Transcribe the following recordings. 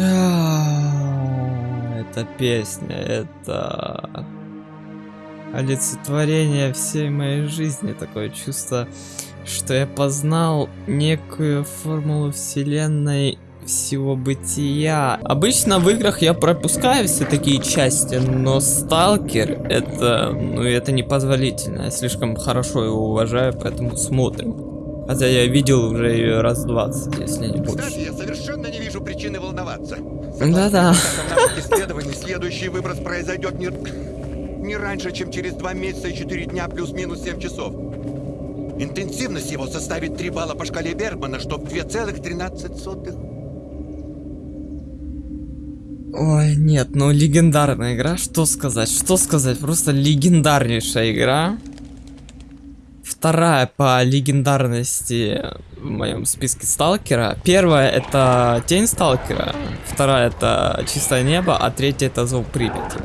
А, Эта песня, это олицетворение всей моей жизни. Такое чувство, что я познал некую формулу вселенной всего бытия. Обычно в играх я пропускаю все такие части, но Сталкер это, ну это непозволительно. Я слишком хорошо его уважаю, поэтому смотрим. Хотя я видел уже ее раз 20, если не больше. Кстати, я совершенно не вижу причины волноваться. Да-да. Исследований, следующий выброс произойдет не, не раньше, чем через 2 месяца и 4 дня плюс-минус 7 часов. Интенсивность его составит 3 балла по шкале Бергмана, что в 2,13. Ой, нет, ну легендарная игра, что сказать, что сказать, просто легендарнейшая игра. Вторая по легендарности в моем списке Сталкера. Первая это Тень Сталкера, вторая это Чистое Небо, а третья это Зов Припяти.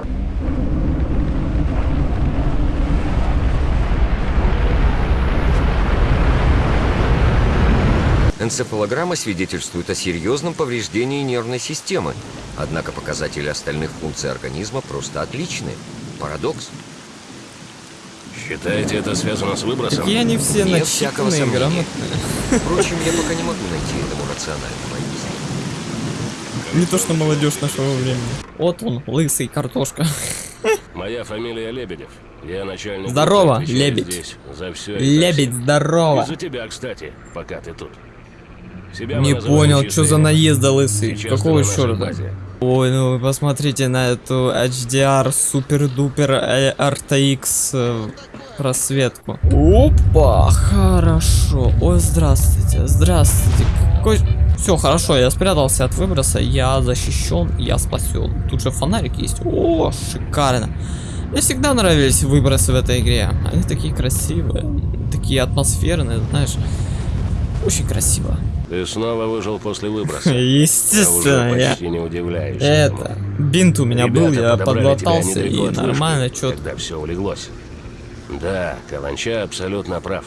Энцефалограмма свидетельствует о серьезном повреждении нервной системы. Однако показатели остальных функций организма просто отличны. Парадокс. Считаете, это связано с выбросом? Такие они все Нет всякого начитанные, сомнения. грамотные. Впрочем, я пока не могу найти этому рационального объяснения. Не то что молодежь нашего времени. Вот он, лысый картошка. Моя фамилия Лебедев. Я начальник. Здорово, Лебедь. Здесь за все Лебедь, здорово. Из-за тебя, кстати, пока ты тут. Себя Не понял, что за имя. наезды лысый. Сейчас Какого черта? Ой, ну вы посмотрите на эту HDR супер-дупер RTX э, просветку. Опа, хорошо. Ой, здравствуйте, здравствуйте. Какой... Все, хорошо, я спрятался от выброса, я защищен, я спасен. Тут же фонарик есть. О, шикарно. Мне всегда нравились выбросы в этой игре. Они такие красивые, такие атмосферные, знаешь. Очень красиво. Ты снова выжил после выброса. Естественно, уже я... почти не удивляюсь. Это, бинт у меня был, я подлатался и нормально, чё Когда все улеглось. Да, Каланча абсолютно прав.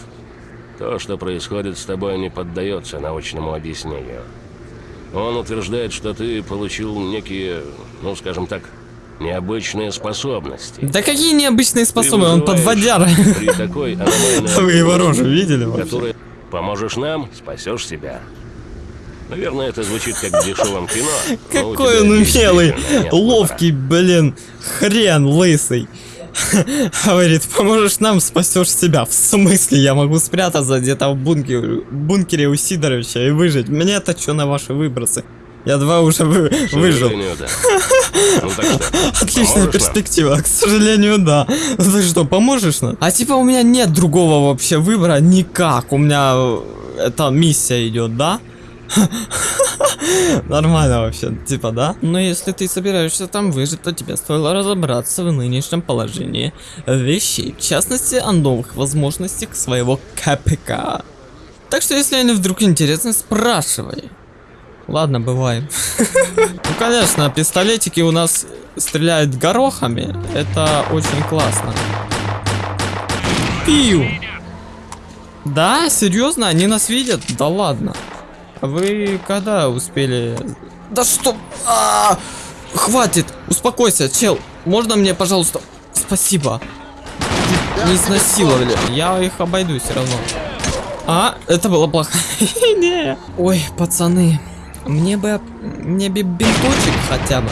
То, что происходит с тобой, не поддается научному объяснению. Он утверждает, что ты получил некие, ну, скажем так, необычные способности. Да какие необычные способы, он подводяра. При такой аномальной Вы его рожу видели вообще? Поможешь нам, спасешь себя. Наверное, это звучит как в дешевом кино. Какой он умелый, ловкий, блин, хрен лысый. Говорит, поможешь нам, спасешь себя. В смысле, я могу спрятаться где-то в бункере, бункере у Сидоровича и выжить. Мне-то что на ваши выбросы? Я два уже вы- выжил. да. Ну так что, Отличная поможешь нам? перспектива, к сожалению, да. Ну Ты что, поможешь нам? А типа у меня нет другого вообще выбора никак. У меня э, эта миссия идет, да? Нормально вообще, типа, да? Но если ты собираешься там выжить, то тебе стоило разобраться в нынешнем положении вещей. В частности, о новых возможностях своего КПК. Так что, если они вдруг интересны, спрашивай. Ладно, бывай. Ну, конечно, пистолетики у нас стреляют горохами. Это очень классно. Пиу. Да, серьезно, они нас видят? Да ладно. А вы когда успели? Да что? А, хватит, успокойся, чел. Можно мне, пожалуйста? Спасибо. Не изнасиловали. Я их обойду все равно. А, это было плохо. Ой, пацаны, мне бы, мне бы бинточек хотя бы.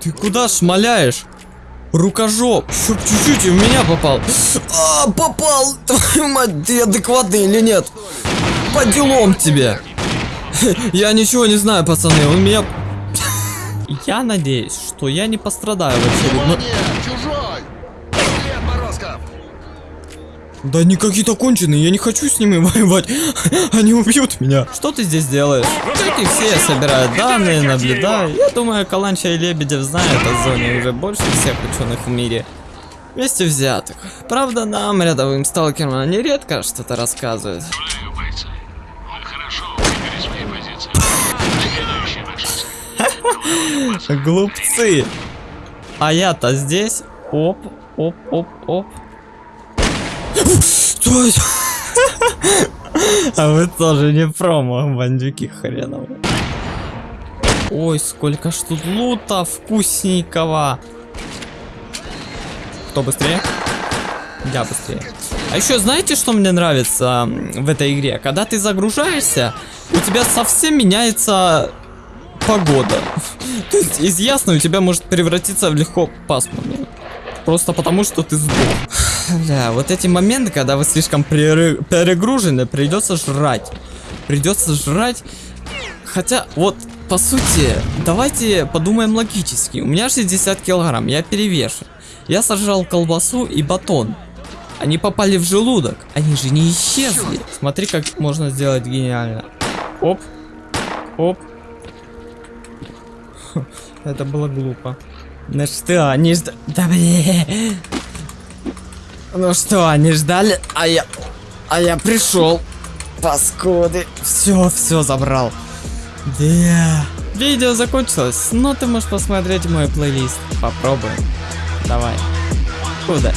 Ты куда шмаляешь? Рукожоп, чтоб чуть-чуть и в меня попал. А, попал! Твою мать, ты адекватный или нет? По делам тебе. Я ничего не знаю, пацаны, он меня... Я надеюсь, что я не пострадаю в очередной... Да они какие-то конченые, я не хочу с ними воевать. Они убьют меня. Что ты здесь делаешь? Как и все, я собираю данные, наблюдаю. Я думаю, Каланча и Лебедев знают о зоне уже больше всех ученых в мире. Вместе взятых. Правда, нам, рядовым сталкерам, они редко что-то рассказывают. Глупцы. А я-то здесь. Оп, оп, оп, оп. Это? А вы тоже не промо, бандюки хреновые. Ой, сколько ж тут лута вкусненького. Кто быстрее? Я быстрее. А еще знаете, что мне нравится в этой игре? Когда ты загружаешься, у тебя совсем меняется погода. То есть из ясной у тебя может превратиться в легко пасмурную. Просто потому, что ты сдох. Бля, вот эти моменты, когда вы слишком пере- перегружены, придется жрать. Придется жрать. Хотя, вот, по сути, давайте подумаем логически. У меня 60 килограмм, я перевешен. Я сожрал колбасу и батон. Они попали в желудок. Они же не исчезли. Смотри, как можно сделать гениально. Оп. Оп. Это было глупо. Ну что, они ждали... Да блин. Ну что, они ждали, а я... А я пришел. Паскуды. Все, все забрал. Да. Видео закончилось, но ты можешь посмотреть мой плейлист. Попробуем. Давай. Удачи.